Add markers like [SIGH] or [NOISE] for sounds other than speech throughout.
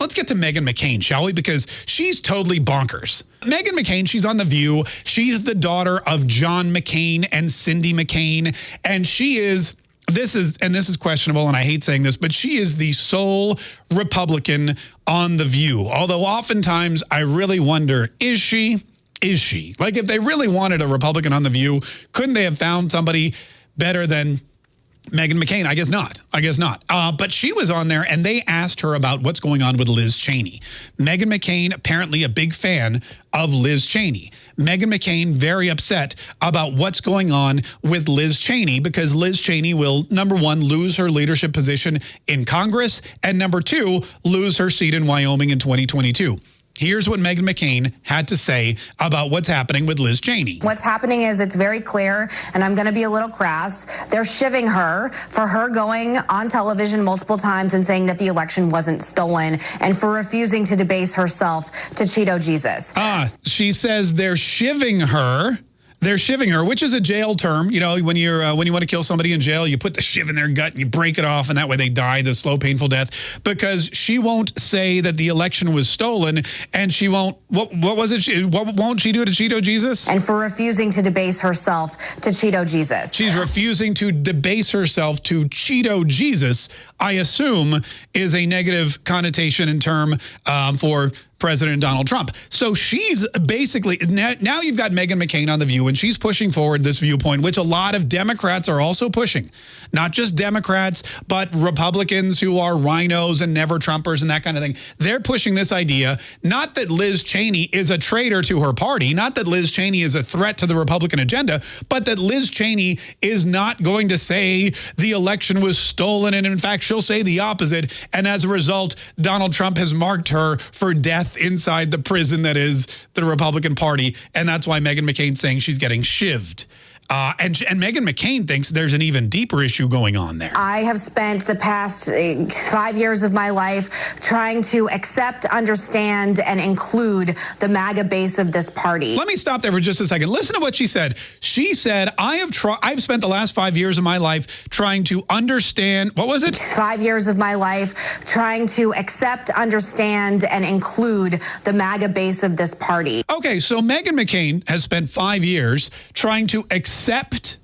Let's get to Meghan McCain, shall we? Because she's totally bonkers. Meghan McCain, she's on The View. She's the daughter of John McCain and Cindy McCain. And she is, this is, and this is questionable, and I hate saying this, but she is the sole Republican on The View. Although oftentimes I really wonder, is she? Is she? Like if they really wanted a Republican on The View, couldn't they have found somebody better than Meghan McCain, I guess not. I guess not. Uh, but she was on there and they asked her about what's going on with Liz Cheney. Meghan McCain, apparently a big fan of Liz Cheney. Meghan McCain very upset about what's going on with Liz Cheney because Liz Cheney will, number one, lose her leadership position in Congress, and number two, lose her seat in Wyoming in 2022. Here's what Meghan McCain had to say about what's happening with Liz Cheney. What's happening is it's very clear, and I'm going to be a little crass. They're shiving her for her going on television multiple times and saying that the election wasn't stolen and for refusing to debase herself to Cheeto Jesus. Ah, she says they're shiving her they're shiving her, which is a jail term. You know, when you're uh, when you want to kill somebody in jail, you put the shiv in their gut and you break it off, and that way they die the slow, painful death. Because she won't say that the election was stolen, and she won't. What what was it? She, what won't she do to Cheeto Jesus? And for refusing to debase herself to Cheeto Jesus. She's refusing to debase herself to Cheeto Jesus. I assume is a negative connotation and term um, for President Donald Trump. So she's basically, now, you've got Meghan McCain on The View, and she's pushing forward this viewpoint, which a lot of Democrats are also pushing. Not just Democrats, but Republicans who are RINOs and never Trumpers and that kind of thing. They're pushing this idea, not that Liz Cheney is a traitor to her party, not that Liz Cheney is a threat to the Republican agenda, but that Liz Cheney is not going to say the election was stolen. And in fact, she'll say the opposite. And as a result, Donald Trump has marked her for death death inside the prison that is the Republican Party. And that's why Meghan McCain's saying she's getting shivved. Uh, and, and Meghan McCain thinks there's an even deeper issue going on there. I have spent the past uh, five years of my life trying to accept, understand, and include the MAGA base of this party. Let me stop there for just a second. Listen to what she said. She said, I have tried, I've spent the last five years of my life trying to understand, what was it? Five years of my life trying to accept, understand, and include the MAGA base of this party. Okay, so Meghan McCain has spent five years trying to accept accept,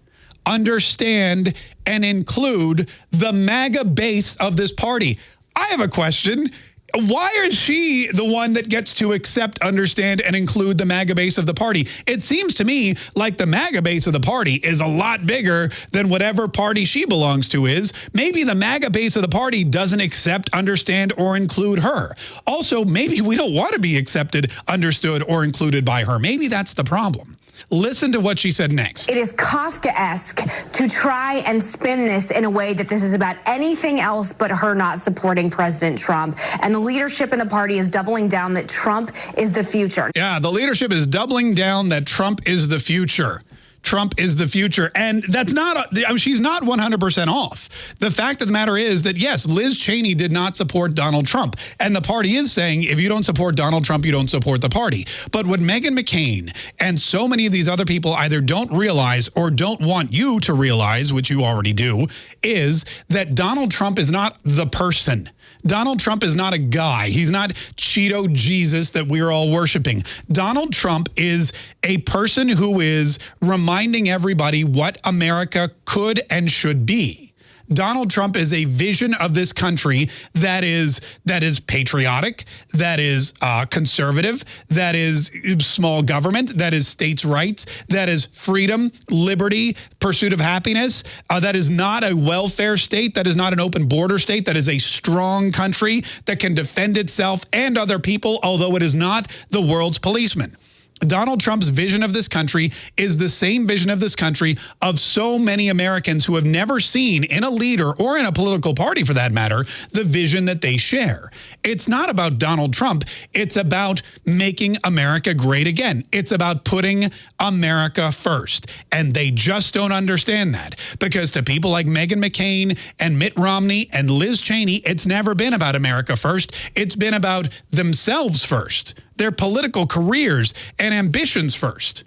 understand, and include the MAGA base of this party. I have a question. Why is she the one that gets to accept, understand, and include the MAGA base of the party? It seems to me like the MAGA base of the party is a lot bigger than whatever party she belongs to is. Maybe the MAGA base of the party doesn't accept, understand, or include her. Also, maybe we don't want to be accepted, understood, or included by her. Maybe that's the problem. Listen to what she said next. It is Kafkaesque to try and spin this in a way that this is about anything else but her not supporting President Trump. And the leadership in the party is doubling down that Trump is the future. Yeah, the leadership is doubling down that Trump is the future. Trump is the future. And that's not, I mean, she's not 100% off. The fact of the matter is that, yes, Liz Cheney did not support Donald Trump. And the party is saying, if you don't support Donald Trump, you don't support the party. But what Meghan McCain and so many of these other people either don't realize or don't want you to realize, which you already do, is that Donald Trump is not the person. Donald Trump is not a guy. He's not Cheeto Jesus that we're all worshiping. Donald Trump is a person who is reminding everybody what America could and should be. Donald Trump is a vision of this country that is that is patriotic, that is uh, conservative, that is small government, that is states' rights, that is freedom, liberty, pursuit of happiness. Uh, that is not a welfare state. That is not an open border state. That is a strong country that can defend itself and other people, although it is not the world's policeman. Donald Trump's vision of this country is the same vision of this country of so many Americans who have never seen in a leader or in a political party for that matter, the vision that they share. It's not about Donald Trump. It's about making America great again. It's about putting America first. And they just don't understand that because to people like Meghan McCain and Mitt Romney and Liz Cheney, it's never been about America first. It's been about themselves first their political careers and ambitions first.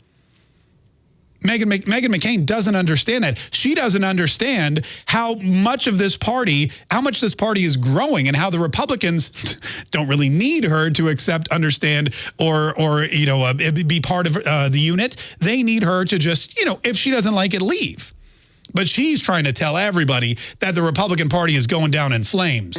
Megan, Meghan McCain doesn't understand that. She doesn't understand how much of this party, how much this party is growing and how the Republicans [LAUGHS] don't really need her to accept, understand, or, or you know, uh, be part of uh, the unit. They need her to just, you know, if she doesn't like it, leave. But she's trying to tell everybody that the Republican Party is going down in flames.